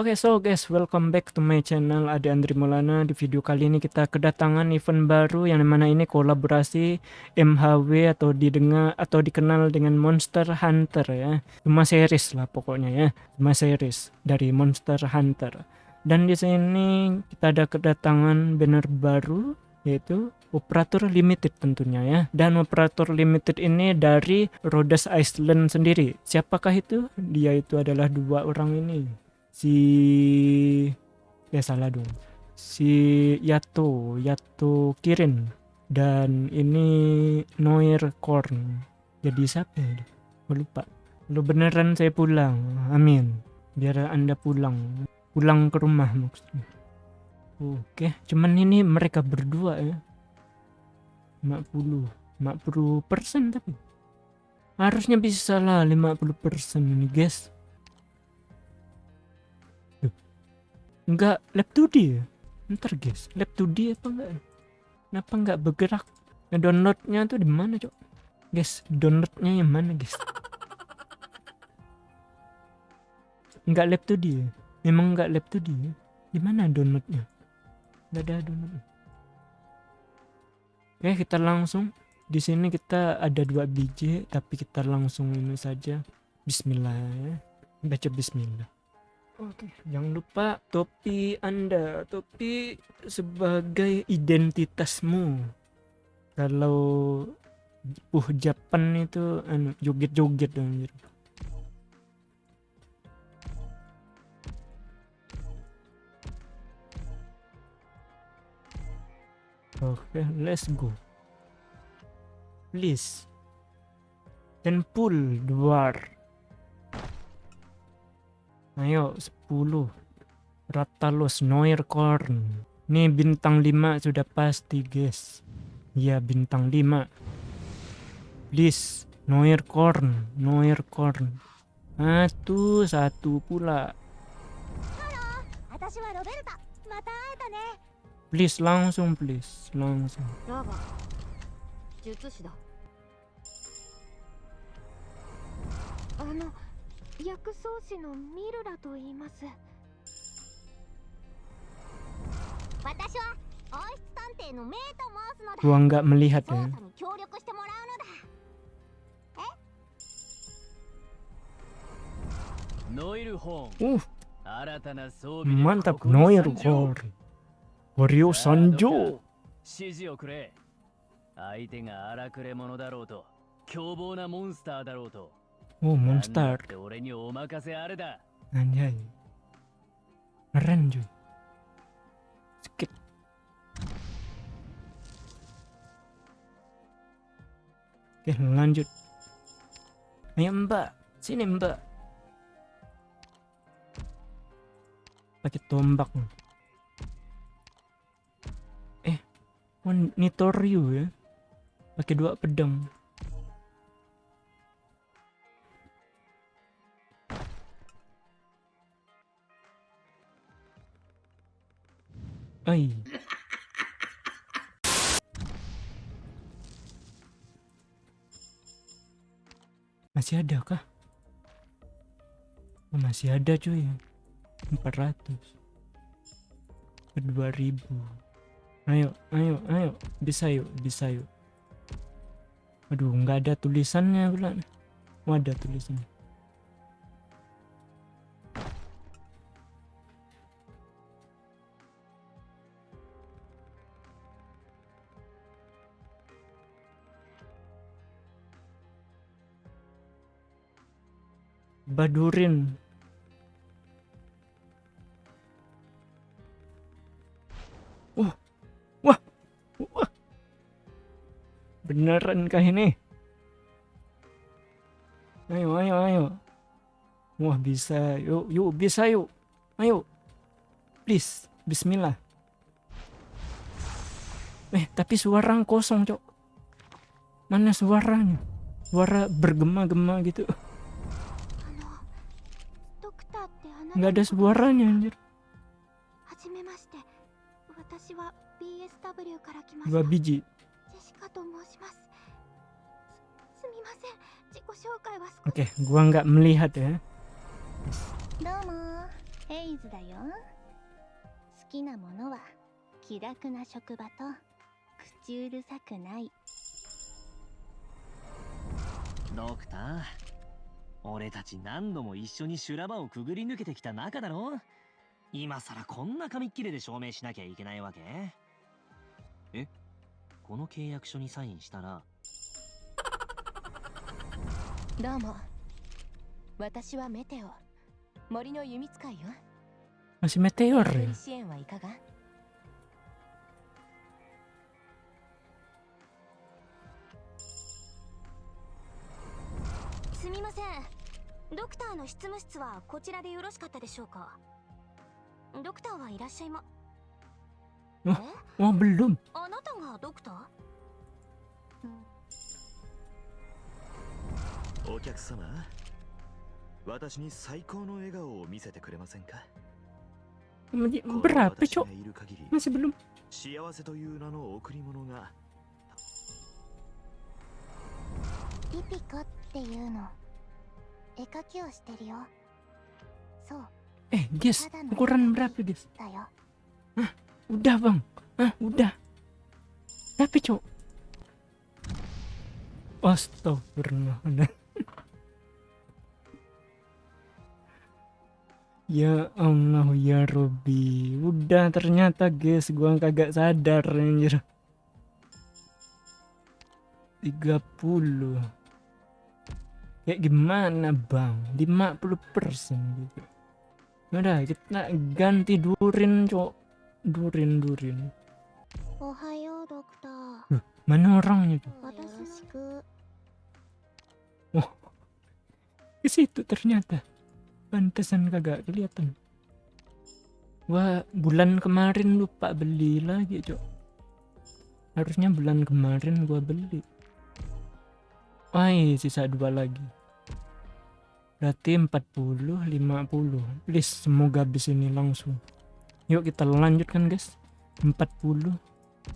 Oke, so guys, welcome back to my channel Ade Andri Maulana. Di video kali ini kita kedatangan event baru yang mana ini kolaborasi MHW atau didengar atau dikenal dengan Monster Hunter ya. Cuma series lah pokoknya ya. Cuma series dari Monster Hunter. Dan di sini kita ada kedatangan banner baru yaitu operator limited tentunya ya. Dan operator limited ini dari Rhodes Island sendiri. Siapakah itu? Dia itu adalah dua orang ini si ya salah dong. Si Yato Yato Kirin dan ini Noir Korn. Jadi siapa ya? Lupa. Lu beneran saya pulang. Amin. Biar anda pulang. Pulang ke rumah maksudnya. Oke cuman ini mereka berdua ya. 50 50 persen tapi. Harusnya bisa lah 50 persen ini guys Enggak lab 2D ya? Ntar guys, lab 2D apa enggak? Kenapa enggak bergerak? Downloadnya tuh di mana cok? Guys, downloadnya yang mana guys? Enggak lab 2D ya? Memang enggak lab 2D ya? Di mana downloadnya? Enggak ada downloadnya. Oke, kita langsung di sini kita ada dua biji tapi kita langsung ini saja Bismillah ya. Baca Bismillah. Oke, jangan lupa topi Anda, topi sebagai identitasmu. Kalau uh Japan itu anu joget-joget anjir. Oke, let's go. Please. Dan pull. Ayo 10 Ratalos Noircorn Nih bintang 5 sudah pasti guys. Ya bintang 5 Please Noircorn Noircorn Satu satu pula. Please langsung please Langsung. Ano 薬草師のミルラと言います。私は王室探偵のメイと申すのだ。gua nggak melihat ya 協力してもらうのだ。え？ノイルホーン。uh mantap Noir Horn Wario Sanjo 指示をくれ。相手が荒くれ者だろうと凶暴なモンスターだろうと Oh monster. Anjay. Keren cuy. Skip Oke lanjut. Ayo mbak. Sini mbak. Pakai tombak. Eh Oh Nitoryu ya. Pakai dua pedang Ay. Masih ada kah? Masih ada cuy. 400. 2000. Ayo, ayo, ayo. Bisa yuk, bisa yuk. Aduh, nggak ada tulisannya pula. Oh, ada tulisannya. Badurin. Wah. Wah. Wah. Beneran kah ini? Ayo, ayo, ayo. Wah, bisa. Yuk, yuk, bisa yuk. Ayo. Please. Bismillah. Eh, tapi suara kosong, Cok. Mana suaranya? Suara bergema-gema gitu. Nggak ada suaranya anjir dua biji Oke, okay, gua nggak melihat ya. ヘイズだよ好きなものは気楽な職場と口うるさくないドクター俺たち何度も一緒に修羅場をくぐり抜けてきた仲だろ？今さらこんな紙っ切れで証明しなきゃいけないわけ？え？この契約書にサインしたら？どうも。私はメテオ。森の弓使いよ。Masih meteor 一 ya? 人支援はいかが？ません。ドクターの執務室はこちらでよろしかったでしょうか？ドクターはいらっしゃいま。おえ？Oh belum あなたがドクター？お客様私に最高の笑顔を見せてくれませんか？Berapa 私 cok? がいる限り Masih belum 幸せという名の贈り物が。リピコっていうの 絵描きをしてるよそう Eh guys ukuran berapa guys? だよ Udah bang Ah udah Berapa cok? Astagfirullah Ya Allah ya Robi Udah ternyata guys Gua kagak sadar anjir 30 kayak gimana bang? 50 persen gitu. Ya udah kita ganti durin cok. Durin durin. Ohayo dokter. Mana orangnya tuh oh ke situ ternyata. Pantesan kagak kelihatan. Wah bulan kemarin lupa beli lagi cok. Harusnya bulan kemarin gua beli. Wah, sisa dua lagi. Berarti 40 50 Please semoga habis ini langsung Yuk kita lanjutkan guys 40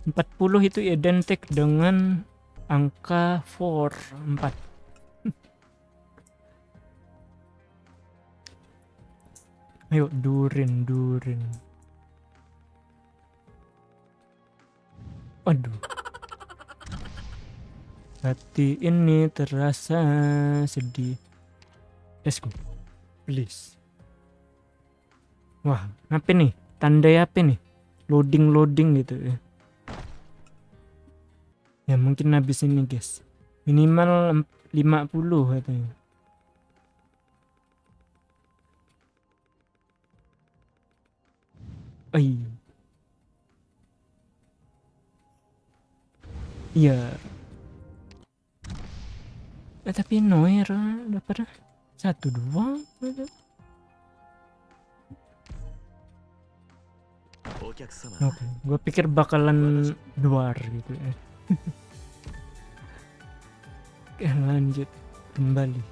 40 itu identik dengan angka 4 4 Ayo durin durin. Aduh. Hati ini terasa sedih. Let's go. Please. Wah, apa nih? Tandai apa nih? Loading loading gitu ya. Ya mungkin habis ini guys. Minimal em- 50 katanya. Ai. Iya. Eh, tapi Noir dapat satu dua. Oke, okay. gue pikir bakalan luar gitu ya. Oke, lanjut kembali.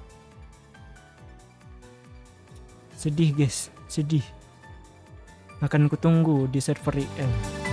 Sedih guys, sedih. Akan kutunggu di server IL.